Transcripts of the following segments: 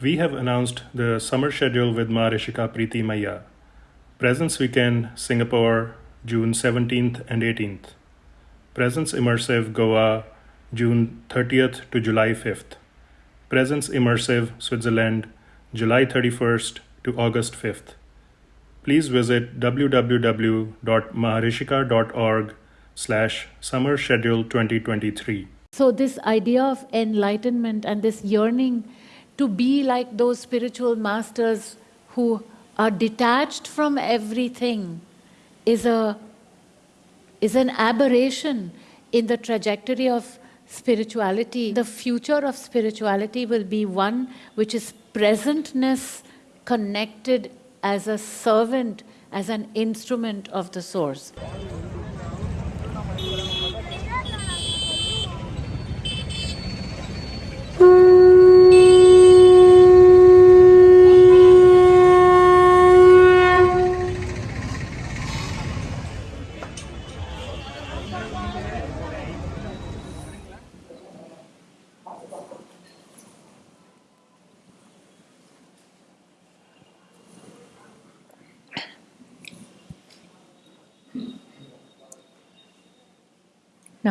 We have announced the summer schedule with Maharishika Preeti Maya. Presence Weekend, Singapore, June 17th and 18th. Presence Immersive, Goa, June 30th to July 5th. Presence Immersive, Switzerland, July 31st to August 5th. Please visit www.maharishika.org slash summer schedule 2023. So this idea of enlightenment and this yearning to be like those spiritual masters who are detached from everything is a is an aberration in the trajectory of spirituality. The future of spirituality will be one which is presentness connected as a servant, as an instrument of the source.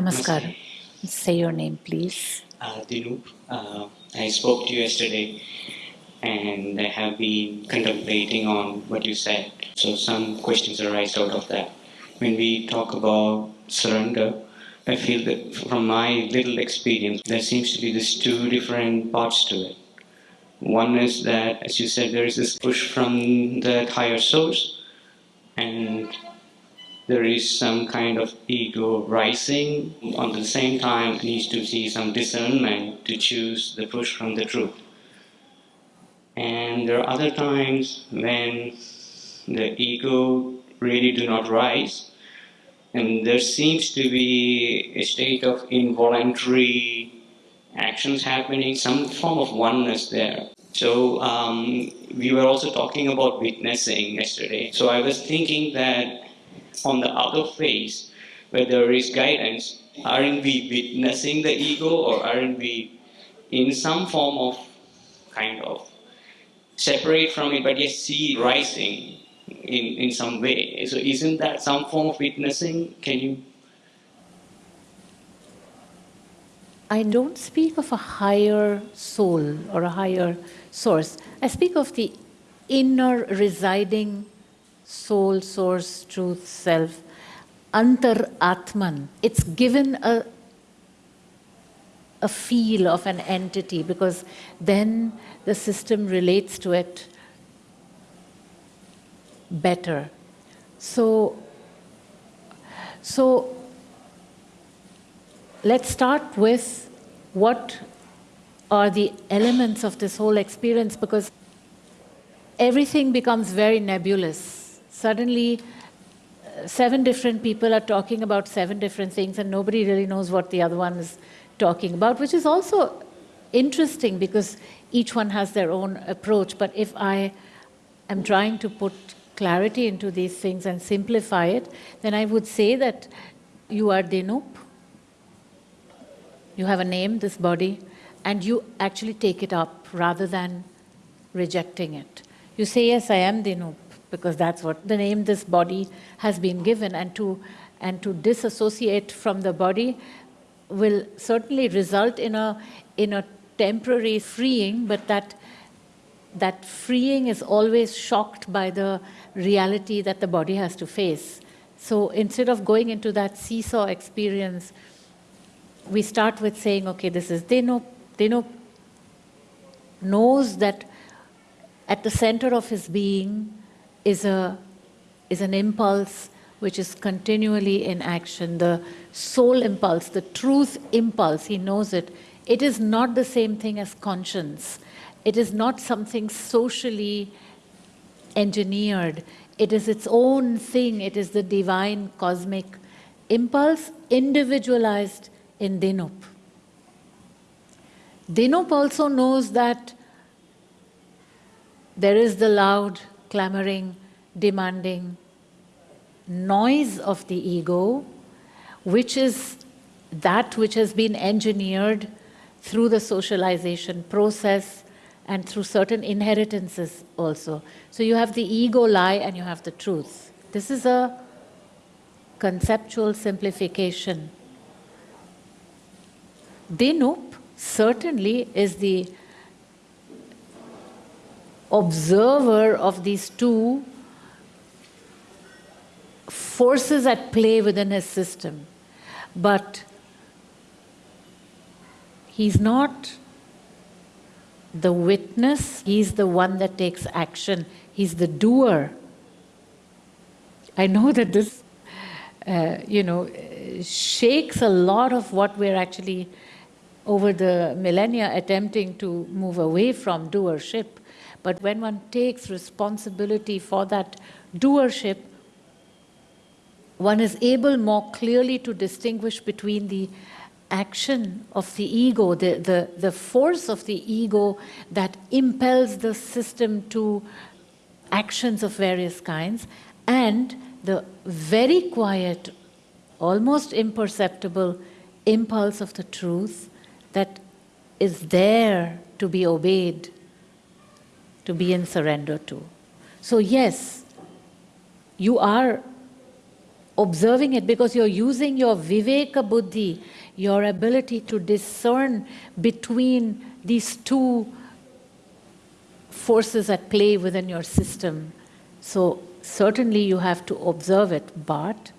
Namaskar. Say your name, please. Uh, uh, I spoke to you yesterday and I have been contemplating on what you said. So some questions arise out of that. When we talk about surrender, I feel that from my little experience, there seems to be these two different parts to it. One is that, as you said, there is this push from that higher source, and there is some kind of ego rising. On the same time, needs to see some discernment to choose the push from the truth. And there are other times when the ego really do not rise, and there seems to be a state of involuntary actions happening, some form of oneness there. So um, we were also talking about witnessing yesterday. So I was thinking that on the outer face, where there is guidance, aren't we witnessing the ego or aren't we in some form of kind of separate from it but yet see rising in, in some way? So isn't that some form of witnessing? Can you? I don't speak of a higher soul or a higher source. I speak of the inner residing soul, source, truth, self, antar atman. It's given a, a feel of an entity because then the system relates to it better. So, so let's start with what are the elements of this whole experience because everything becomes very nebulous suddenly uh, seven different people are talking about seven different things and nobody really knows what the other one is talking about, which is also interesting because each one has their own approach. But if I am trying to put clarity into these things and simplify it, then I would say that you are Dinup, you have a name, this body, and you actually take it up rather than rejecting it. You say, yes, I am Dinup because that's what the name this body has been given and to and to disassociate from the body will certainly result in a in a temporary freeing but that that freeing is always shocked by the reality that the body has to face. So instead of going into that seesaw experience we start with saying okay this is Dinup Dinup knows that at the center of his being is, a, is an impulse which is continually in action. The soul impulse, the truth impulse, he knows it. It is not the same thing as conscience. It is not something socially engineered. It is its own thing. It is the divine cosmic impulse individualized in Dinup. Dinup also knows that there is the loud clamoring, demanding noise of the ego, which is that which has been engineered through the socialization process and through certain inheritances also. So you have the ego lie and you have the truth. This is a conceptual simplification. Dinup certainly is the observer of these two forces at play within his system. But he's not the witness, he's the one that takes action, he's the doer. I know that this, uh, you know, shakes a lot of what we're actually over the millennia attempting to move away from doership. But when one takes responsibility for that doership, one is able more clearly to distinguish between the action of the ego, the, the, the force of the ego that impels the system to actions of various kinds, and the very quiet, almost imperceptible impulse of the truth that is there to be obeyed, to be in surrender to. So, yes, you are observing it because you're using your viveka buddhi, your ability to discern between these two forces at play within your system. So certainly you have to observe it, but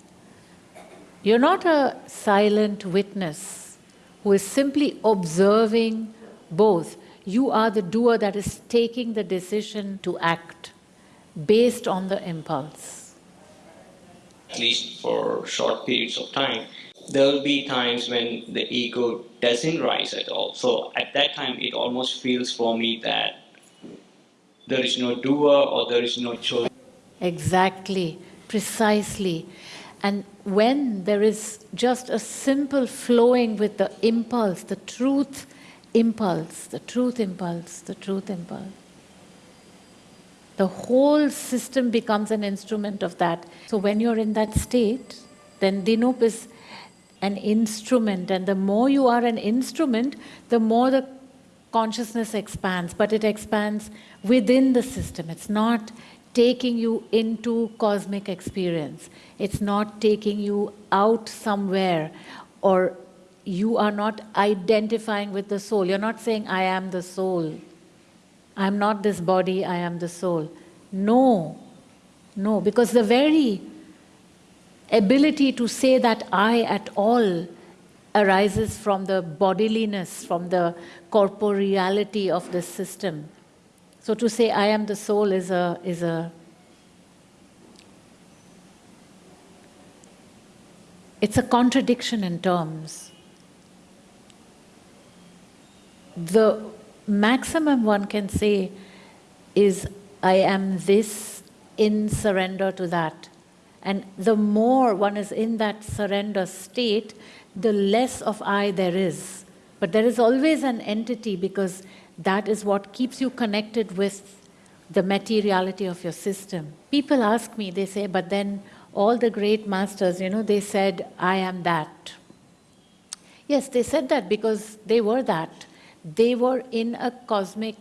you're not a silent witness who is simply observing both. You are the doer that is taking the decision to act based on the impulse at least for short periods of time, there will be times when the ego doesn't rise at all. So at that time, it almost feels for me that there is no doer or there is no choice. Exactly, precisely. And when there is just a simple flowing with the impulse, the truth impulse, the truth impulse, the truth impulse, the whole system becomes an instrument of that. So when you're in that state, then Dinup is an instrument, and the more you are an instrument, the more the consciousness expands, but it expands within the system. It's not taking you into cosmic experience. It's not taking you out somewhere, or you are not identifying with the soul. You're not saying, I am the soul. I'm not this body, I am the soul. No, no, because the very ability to say that I at all arises from the bodiliness, from the corporeality of the system. So to say I am the soul is a, is a it's a contradiction in terms. The maximum one can say is, I am this in surrender to that. And the more one is in that surrender state, the less of I there is. But there is always an entity because that is what keeps you connected with the materiality of your system. People ask me, they say, but then all the great masters, you know, they said, I am that. Yes, they said that because they were that. They were in a cosmic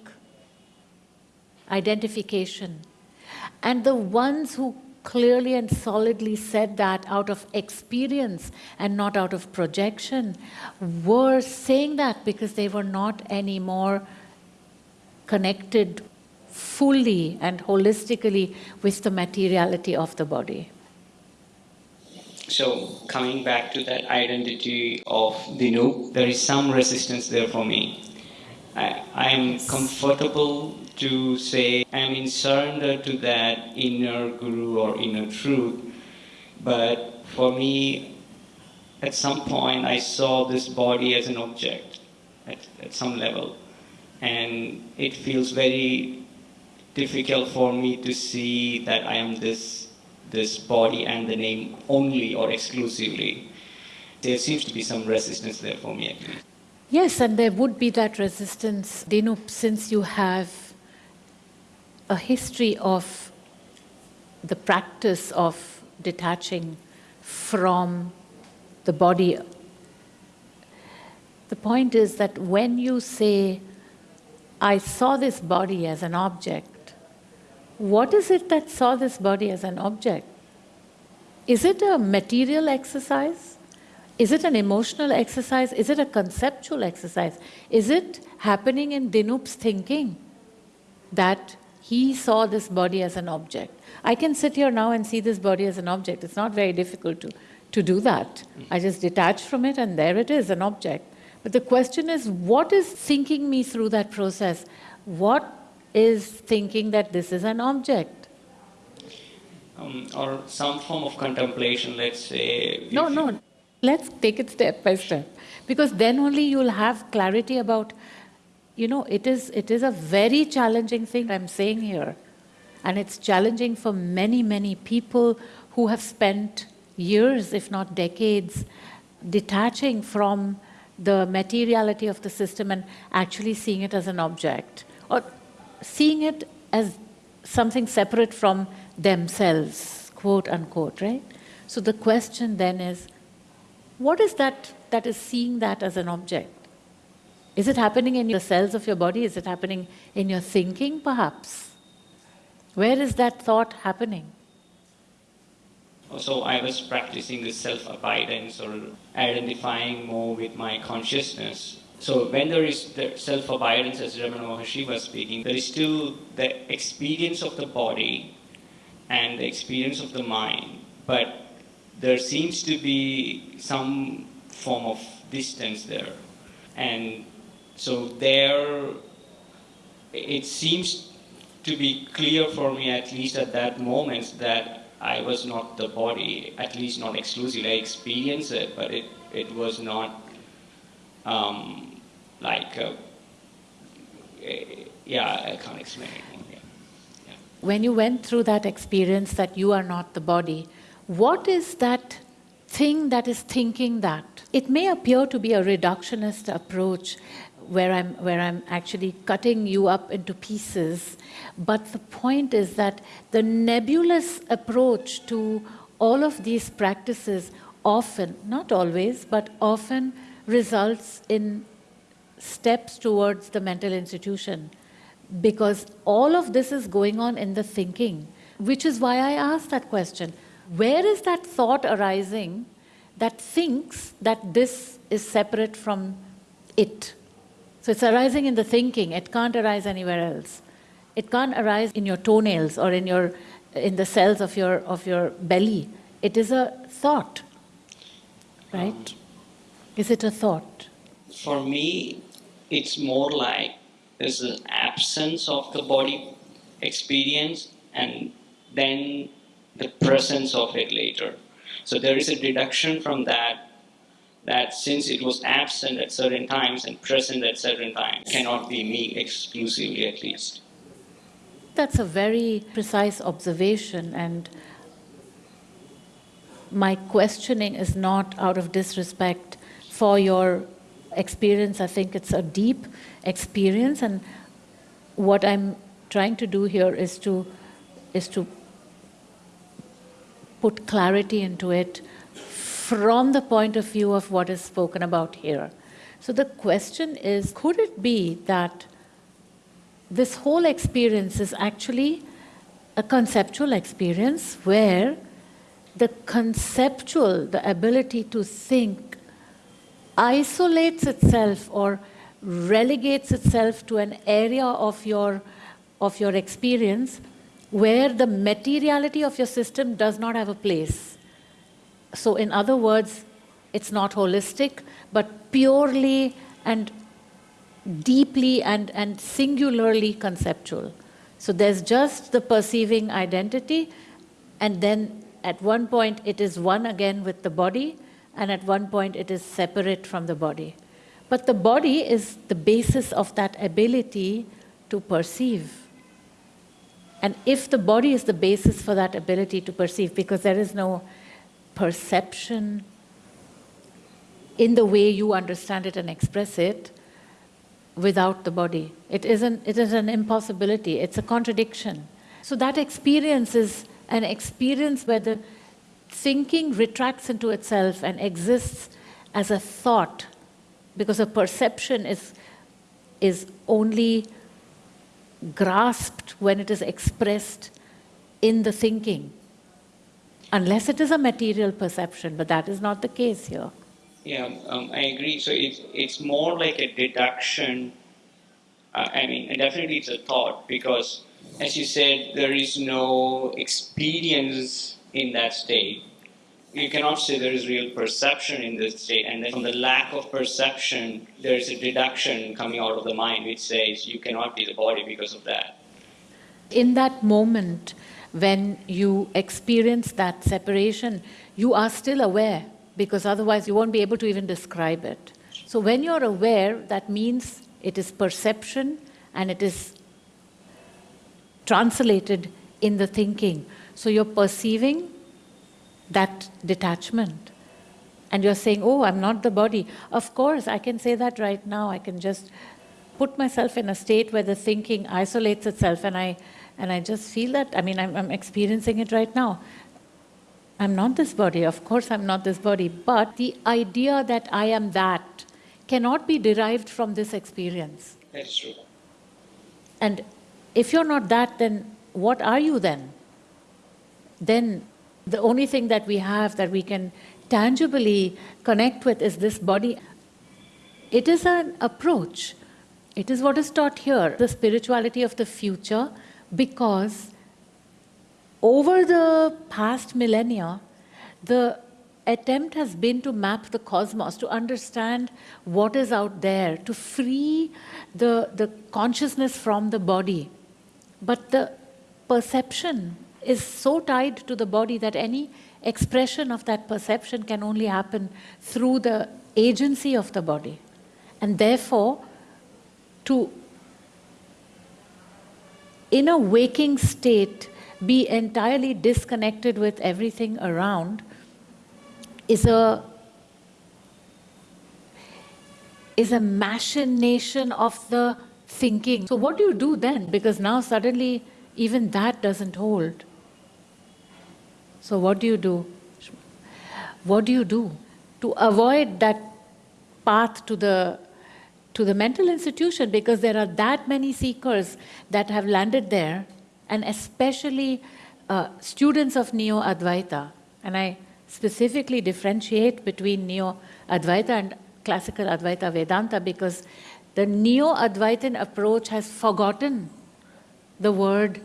identification. And the ones who clearly and solidly said that out of experience and not out of projection were saying that because they were not anymore connected fully and holistically with the materiality of the body. So coming back to that identity of Dinu, there is some resistance there for me. I, am comfortable to say I'm in surrender to that inner guru or inner truth. But for me, at some point, I saw this body as an object at, at some level. And it feels very difficult for me to see that I am this, this body and the name only or exclusively. There seems to be some resistance there for me at least. Yes, and there would be that resistance, Dinup, since you have a history of the practice of detaching from the body. The point is that when you say, I saw this body as an object. What is it that saw this body as an object? Is it a material exercise? Is it an emotional exercise? Is it a conceptual exercise? Is it happening in Dinup's thinking that he saw this body as an object? I can sit here now and see this body as an object. It's not very difficult to, to do that. I just detach from it and there it is, an object. But the question is, what is thinking me through that process? What is thinking that this is an object? Um, or some form of contemplation, let's say. No, no. Let's take it step by step. Because then only you'll have clarity about, you know, it is, it is a very challenging thing I'm saying here. And it's challenging for many, many people who have spent years, if not decades, detaching from the materiality of the system and actually seeing it as an object or seeing it as something separate from themselves, quote unquote, right? So the question then is, what is that that is seeing that as an object? Is it happening in the cells of your body? Is it happening in your thinking, perhaps? Where is that thought happening? So I was practicing this self-abidance or identifying more with my consciousness. So when there is the self-abidance, as Ramana Maharshi was speaking, there is still the experience of the body and the experience of the mind, but there seems to be some form of distance there. And so there, it seems to be clear for me, at least at that moment, that I was not the body, at least not exclusively. I experienced it, but it, it was not um, like, a, a, yeah, I can't explain it. Yeah. Yeah. When you went through that experience that you are not the body, what is that thing that is thinking that? It may appear to be a reductionist approach where I'm, where I'm actually cutting you up into pieces. But the point is that the nebulous approach to all of these practices often, not always, but often results in steps towards the mental institution. Because all of this is going on in the thinking, which is why I asked that question. Where is that thought arising that thinks that this is separate from it? So it's arising in the thinking, it can't arise anywhere else. It can't arise in your toenails or in, your, in the cells of your, of your belly. It is a thought, right? Um, is it a thought? For me, it's more like there's an absence of the body experience and then the presence of it later. So there is a deduction from that that since it was absent at certain times and present at certain times, cannot be me exclusively at least. That's a very precise observation and my questioning is not out of disrespect for your experience. I think it's a deep experience and what I'm trying to do here is to, is to put clarity into it from the point of view of what is spoken about here. So the question is, could it be that this whole experience is actually a conceptual experience where the conceptual, the ability to think, isolates itself or relegates itself to an area of your, of your experience where the materiality of your system does not have a place. So in other words, it's not holistic, but purely and deeply and, and singularly conceptual. So there's just the perceiving identity, and then at one point it is one again with the body, and at one point it is separate from the body. But the body is the basis of that ability to perceive. And if the body is the basis for that ability to perceive, because there is no perception in the way you understand it and express it without the body. It, isn't, it is an impossibility, it's a contradiction. So that experience is an experience where the thinking retracts into itself and exists as a thought because a perception is, is only grasped when it is expressed in the thinking, unless it is a material perception, but that is not the case here. Yeah, um, I agree. So it's, it's more like a deduction. Uh, I mean, definitely it's a thought because, as you said, there is no experience in that state. You cannot say there is real perception in this state, and then from the lack of perception, there is a deduction coming out of the mind which says you cannot be the body because of that. In that moment, when you experience that separation, you are still aware because otherwise you won't be able to even describe it. So when you're aware, that means it is perception and it is translated in the thinking. So you're perceiving that detachment. And you're saying, oh, I'm not the body. Of course, I can say that right now. I can just put myself in a state where the thinking isolates itself and I, and I just feel that. I mean, I'm, I'm experiencing it right now. I'm not this body. Of course, I'm not this body. But the idea that I am that cannot be derived from this experience. That's true. And if you're not that, then what are you then? Then the only thing that we have that we can tangibly connect with is this body. It is an approach. It is what is taught here, the spirituality of the future, because over the past millennia, the attempt has been to map the cosmos, to understand what is out there, to free the, the consciousness from the body. But the perception is so tied to the body that any expression of that perception can only happen through the agency of the body. And therefore, to, in a waking state, be entirely disconnected with everything around is a is a machination of the thinking. So what do you do then? Because now suddenly even that doesn't hold. So what do you do? What do you do to avoid that path to the to the mental institution because there are that many seekers that have landed there and especially uh, students of Neo-Advaita. And I specifically differentiate between Neo-Advaita and classical Advaita Vedanta because the Neo-Advaitin approach has forgotten the word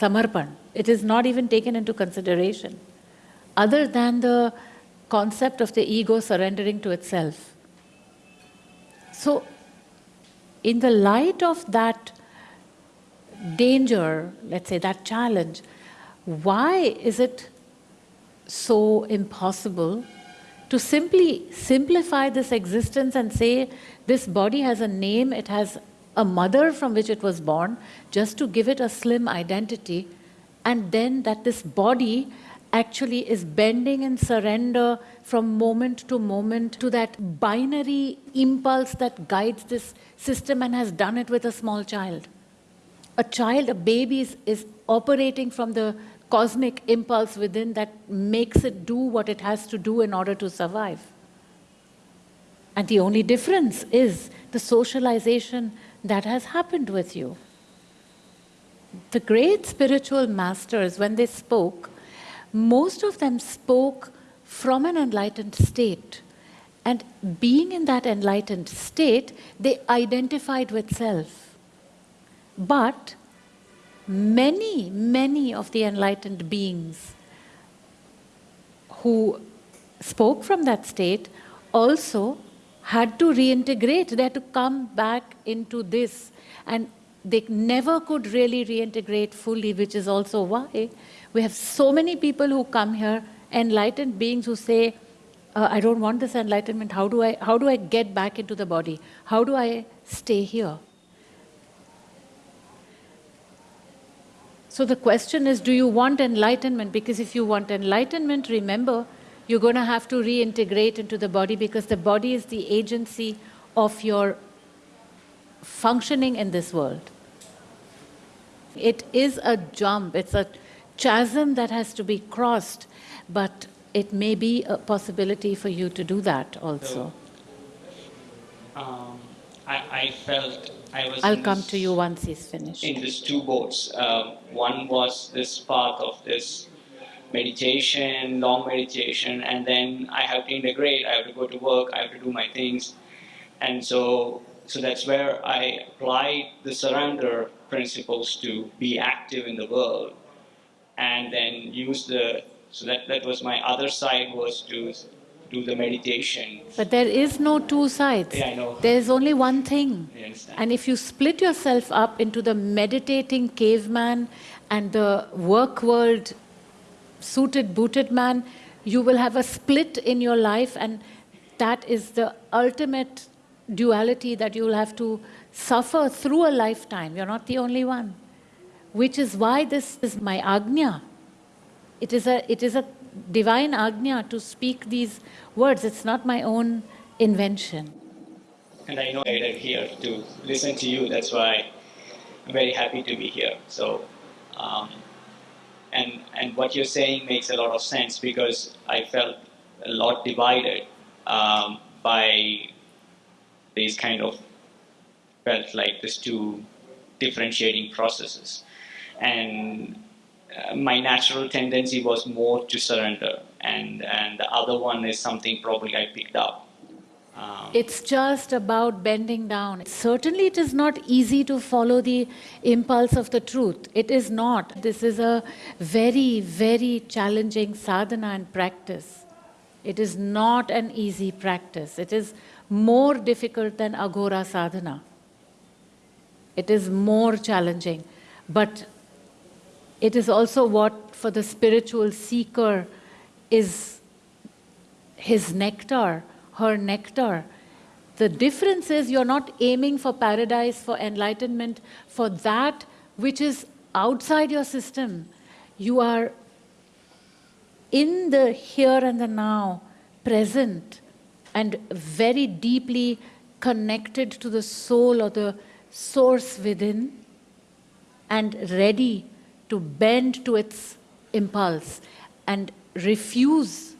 samarpan. It is not even taken into consideration, other than the concept of the ego surrendering to itself. So, in the light of that danger, let's say that challenge, why is it so impossible to simply simplify this existence and say this body has a name, it has a mother from which it was born, just to give it a slim identity, and then that this body actually is bending in surrender from moment to moment to that binary impulse that guides this system and has done it with a small child a child, a baby is, is operating from the cosmic impulse within that makes it do what it has to do in order to survive. And the only difference is the socialization that has happened with you. The great spiritual masters, when they spoke, most of them spoke from an enlightened state. And being in that enlightened state, they identified with self. But many, many of the enlightened beings who spoke from that state also had to reintegrate, they had to come back into this. And they never could really reintegrate fully, which is also why we have so many people who come here, enlightened beings who say, uh, I don't want this enlightenment, how do, I, how do I get back into the body? How do I stay here? So the question is, do you want enlightenment? Because if you want enlightenment, remember, you're going to have to reintegrate into the body because the body is the agency of your functioning in this world. It is a jump, it's a chasm that has to be crossed, but it may be a possibility for you to do that also. So, um, I, I felt I was I'll come this- to you once he's finished. in these two boats. Uh, one was this path of this meditation, long meditation, and then I have to integrate. I have to go to work. I have to do my things, and so so that's where I applied the surrender principles to be active in the world, and then use the so that that was my other side was to do the meditation. But there is no two sides. Yeah, I know. There is only one thing. And if you split yourself up into the meditating caveman and the work world suited, booted man, you will have a split in your life, and that is the ultimate duality that you will have to suffer through a lifetime. You're not the only one. Which is why this is my agnya. It is a, it is a divine agnya to speak these words. It's not my own invention. and I know I'm here to listen to you. That's why I'm very happy to be here. So, um, and and what you're saying makes a lot of sense because I felt a lot divided um, by these kind of felt like these two differentiating processes, and uh, my natural tendency was more to surrender, and and the other one is something probably I picked up. Um, It's just about bending down. Certainly, it is not easy to follow the impulse of the truth. It is not. This is a very, very challenging sadhana and practice. It is not an easy practice. It is more difficult than Aghora sadhana. It is more challenging. But it is also what, for the spiritual seeker, is his nectar, her nectar. The difference is you're not aiming for paradise, for enlightenment, for that which is outside your system. You are in the here and the now, present, and very deeply connected to the soul or the source within, and ready to bend to its impulse and refuse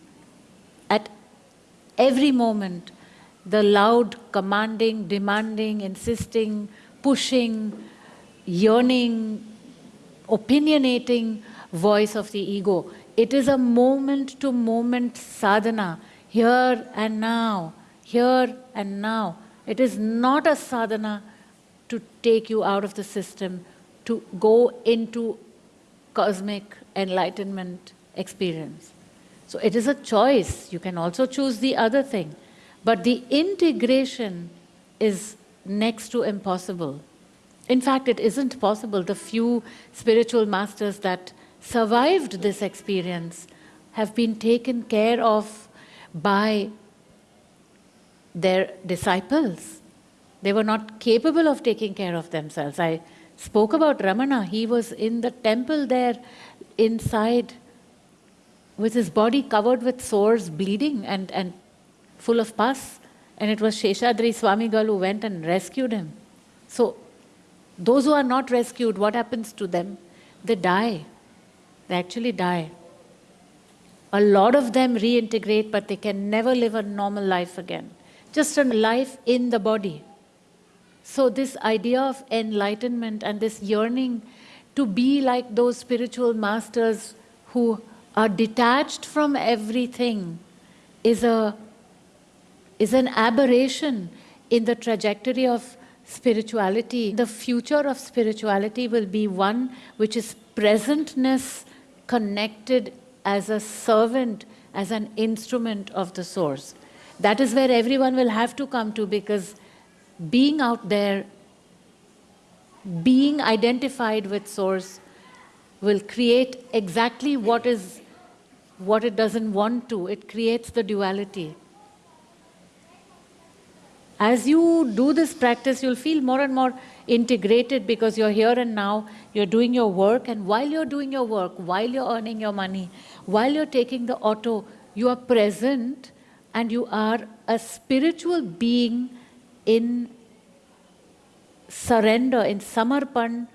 every moment the loud commanding, demanding, insisting, pushing, yearning, opinionating voice of the ego. It is a moment to moment sadhana, here and now, here and now. It is not a sadhana to take you out of the system, to go into cosmic enlightenment experience. So it is a choice. You can also choose the other thing. But the integration is next to impossible. In fact, it isn't possible. The few spiritual masters that survived this experience have been taken care of by their disciples. They were not capable of taking care of themselves. I spoke about Ramana. He was in the temple there inside with his body covered with sores, bleeding and, and full of pus. And it was Sheshadri Swamigal who went and rescued him. So, those who are not rescued, what happens to them? They die. They actually die. A lot of them reintegrate, but they can never live a normal life again. Just a life in the body. So, this idea of enlightenment and this yearning to be like those spiritual masters who are detached from everything is, a, is an aberration in the trajectory of spirituality. The future of spirituality will be one which is presentness connected as a servant, as an instrument of the source. That is where everyone will have to come to because being out there, being identified with source, will create exactly what is what it doesn't want to. It creates the duality. As you do this practice, you'll feel more and more integrated because you're here and now, you're doing your work, and while you're doing your work, while you're earning your money, while you're taking the auto, you are present and you are a spiritual being in surrender, in samarpan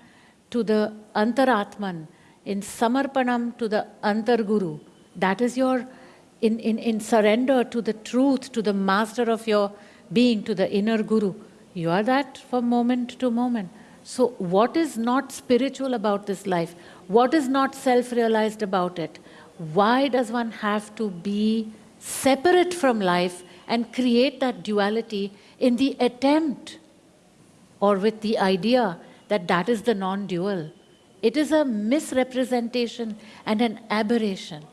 to the antaratman, in samarpanam to the antarguru. That is your, in, in, in surrender to the truth, to the master of your being, to the inner guru. You are that from moment to moment. So, what is not spiritual about this life? What is not self realized about it? Why does one have to be separate from life and create that duality in the attempt or with the idea that that is the non dual? It is a misrepresentation and an aberration.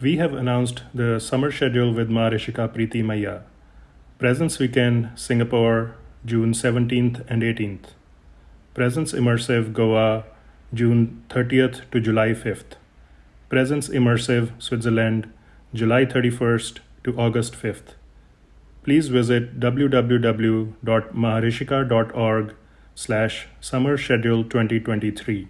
We have announced the summer schedule with Maharishika Preeti Maya. Presence Weekend, Singapore, June 17th and 18th. Presence Immersive, Goa, June 30th to July 5th. Presence Immersive, Switzerland, July 31st to August 5th. Please visit www.maharishika.org slash summer schedule 2023.